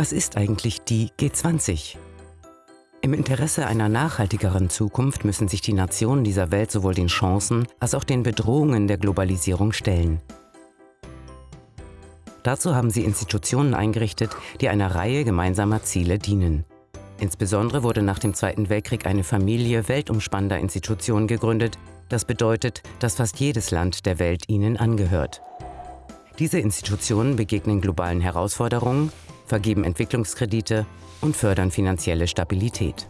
Was ist eigentlich die G20? Im Interesse einer nachhaltigeren Zukunft müssen sich die Nationen dieser Welt sowohl den Chancen als auch den Bedrohungen der Globalisierung stellen. Dazu haben sie Institutionen eingerichtet, die einer Reihe gemeinsamer Ziele dienen. Insbesondere wurde nach dem Zweiten Weltkrieg eine Familie weltumspannender Institutionen gegründet. Das bedeutet, dass fast jedes Land der Welt ihnen angehört. Diese Institutionen begegnen globalen Herausforderungen, vergeben Entwicklungskredite und fördern finanzielle Stabilität.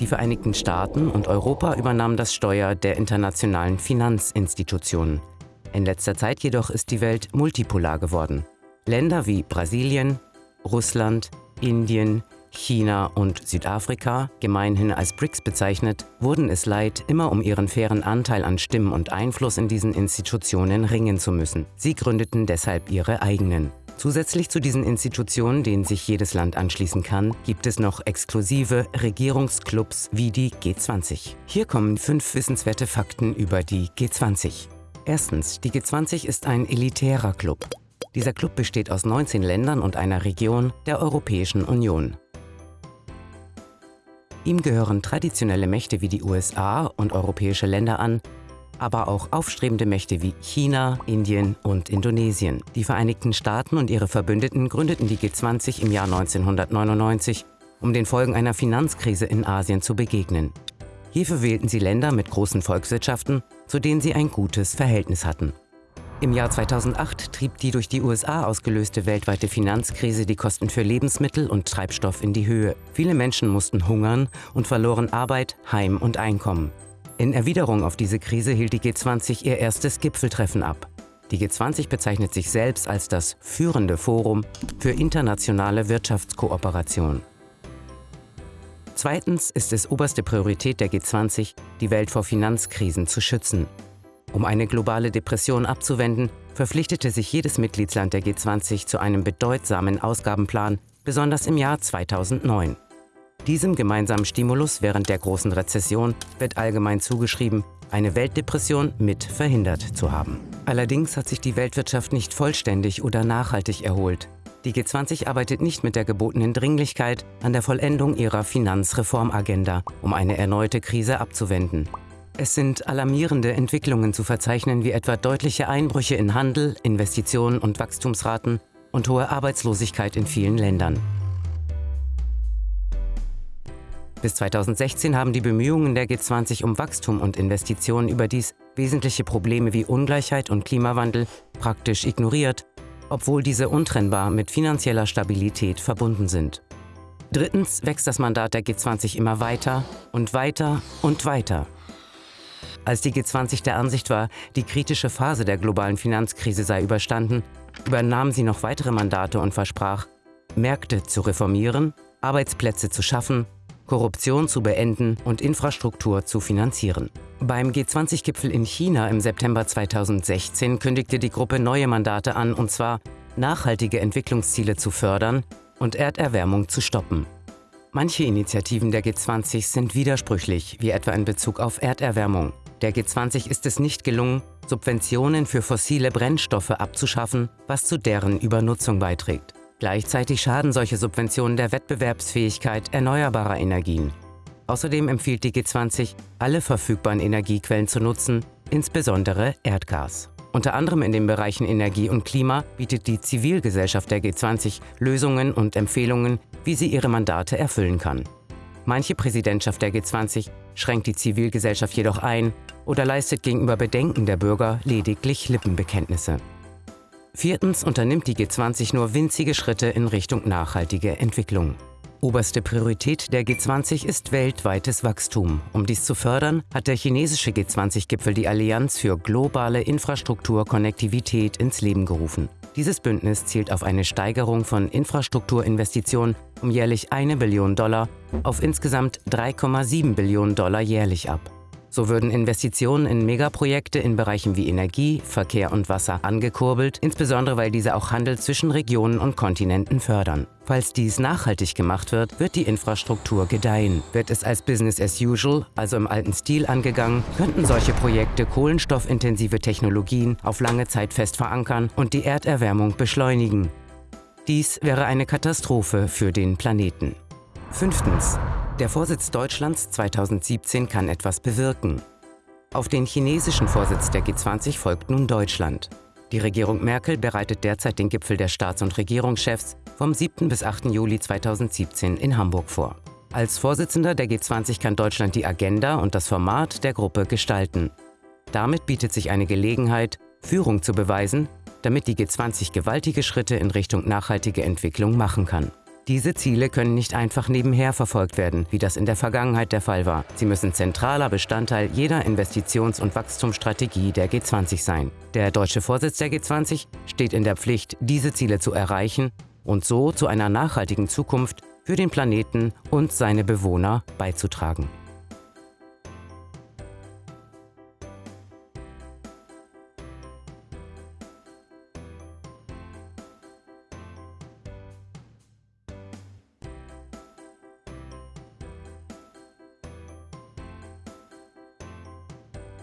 Die Vereinigten Staaten und Europa übernahmen das Steuer der internationalen Finanzinstitutionen. In letzter Zeit jedoch ist die Welt multipolar geworden. Länder wie Brasilien, Russland, Indien, China und Südafrika, gemeinhin als BRICS bezeichnet, wurden es leid, immer um ihren fairen Anteil an Stimmen und Einfluss in diesen Institutionen ringen zu müssen. Sie gründeten deshalb ihre eigenen. Zusätzlich zu diesen Institutionen, denen sich jedes Land anschließen kann, gibt es noch exklusive Regierungsclubs wie die G20. Hier kommen fünf wissenswerte Fakten über die G20. Erstens, die G20 ist ein elitärer Club. Dieser Club besteht aus 19 Ländern und einer Region der Europäischen Union. Ihm gehören traditionelle Mächte wie die USA und europäische Länder an, aber auch aufstrebende Mächte wie China, Indien und Indonesien. Die Vereinigten Staaten und ihre Verbündeten gründeten die G20 im Jahr 1999, um den Folgen einer Finanzkrise in Asien zu begegnen. Hierfür wählten sie Länder mit großen Volkswirtschaften, zu denen sie ein gutes Verhältnis hatten. Im Jahr 2008 trieb die durch die USA ausgelöste weltweite Finanzkrise die Kosten für Lebensmittel und Treibstoff in die Höhe. Viele Menschen mussten hungern und verloren Arbeit, Heim und Einkommen. In Erwiderung auf diese Krise hielt die G20 ihr erstes Gipfeltreffen ab. Die G20 bezeichnet sich selbst als das führende Forum für internationale Wirtschaftskooperation. Zweitens ist es oberste Priorität der G20, die Welt vor Finanzkrisen zu schützen. Um eine globale Depression abzuwenden, verpflichtete sich jedes Mitgliedsland der G20 zu einem bedeutsamen Ausgabenplan, besonders im Jahr 2009. Diesem gemeinsamen Stimulus während der großen Rezession wird allgemein zugeschrieben, eine Weltdepression mit verhindert zu haben. Allerdings hat sich die Weltwirtschaft nicht vollständig oder nachhaltig erholt. Die G20 arbeitet nicht mit der gebotenen Dringlichkeit an der Vollendung ihrer Finanzreformagenda, um eine erneute Krise abzuwenden. Es sind alarmierende Entwicklungen zu verzeichnen, wie etwa deutliche Einbrüche in Handel, Investitionen und Wachstumsraten und hohe Arbeitslosigkeit in vielen Ländern. Bis 2016 haben die Bemühungen der G20 um Wachstum und Investitionen überdies wesentliche Probleme wie Ungleichheit und Klimawandel praktisch ignoriert, obwohl diese untrennbar mit finanzieller Stabilität verbunden sind. Drittens wächst das Mandat der G20 immer weiter und weiter und weiter. Als die G20 der Ansicht war, die kritische Phase der globalen Finanzkrise sei überstanden, übernahm sie noch weitere Mandate und versprach, Märkte zu reformieren, Arbeitsplätze zu schaffen Korruption zu beenden und Infrastruktur zu finanzieren. Beim G20-Gipfel in China im September 2016 kündigte die Gruppe neue Mandate an, und zwar nachhaltige Entwicklungsziele zu fördern und Erderwärmung zu stoppen. Manche Initiativen der G20 sind widersprüchlich, wie etwa in Bezug auf Erderwärmung. Der G20 ist es nicht gelungen, Subventionen für fossile Brennstoffe abzuschaffen, was zu deren Übernutzung beiträgt. Gleichzeitig schaden solche Subventionen der Wettbewerbsfähigkeit erneuerbarer Energien. Außerdem empfiehlt die G20, alle verfügbaren Energiequellen zu nutzen, insbesondere Erdgas. Unter anderem in den Bereichen Energie und Klima bietet die Zivilgesellschaft der G20 Lösungen und Empfehlungen, wie sie ihre Mandate erfüllen kann. Manche Präsidentschaft der G20 schränkt die Zivilgesellschaft jedoch ein oder leistet gegenüber Bedenken der Bürger lediglich Lippenbekenntnisse. Viertens unternimmt die G20 nur winzige Schritte in Richtung nachhaltige Entwicklung. Oberste Priorität der G20 ist weltweites Wachstum. Um dies zu fördern, hat der chinesische G20-Gipfel die Allianz für globale Infrastrukturkonnektivität ins Leben gerufen. Dieses Bündnis zielt auf eine Steigerung von Infrastrukturinvestitionen um jährlich eine Billion Dollar auf insgesamt 3,7 Billionen Dollar jährlich ab. So würden Investitionen in Megaprojekte in Bereichen wie Energie, Verkehr und Wasser angekurbelt, insbesondere weil diese auch Handel zwischen Regionen und Kontinenten fördern. Falls dies nachhaltig gemacht wird, wird die Infrastruktur gedeihen. Wird es als Business as usual, also im alten Stil angegangen, könnten solche Projekte kohlenstoffintensive Technologien auf lange Zeit fest verankern und die Erderwärmung beschleunigen. Dies wäre eine Katastrophe für den Planeten. Fünftens. Der Vorsitz Deutschlands 2017 kann etwas bewirken. Auf den chinesischen Vorsitz der G20 folgt nun Deutschland. Die Regierung Merkel bereitet derzeit den Gipfel der Staats- und Regierungschefs vom 7. bis 8. Juli 2017 in Hamburg vor. Als Vorsitzender der G20 kann Deutschland die Agenda und das Format der Gruppe gestalten. Damit bietet sich eine Gelegenheit, Führung zu beweisen, damit die G20 gewaltige Schritte in Richtung nachhaltige Entwicklung machen kann. Diese Ziele können nicht einfach nebenher verfolgt werden, wie das in der Vergangenheit der Fall war. Sie müssen zentraler Bestandteil jeder Investitions- und Wachstumsstrategie der G20 sein. Der deutsche Vorsitz der G20 steht in der Pflicht, diese Ziele zu erreichen und so zu einer nachhaltigen Zukunft für den Planeten und seine Bewohner beizutragen.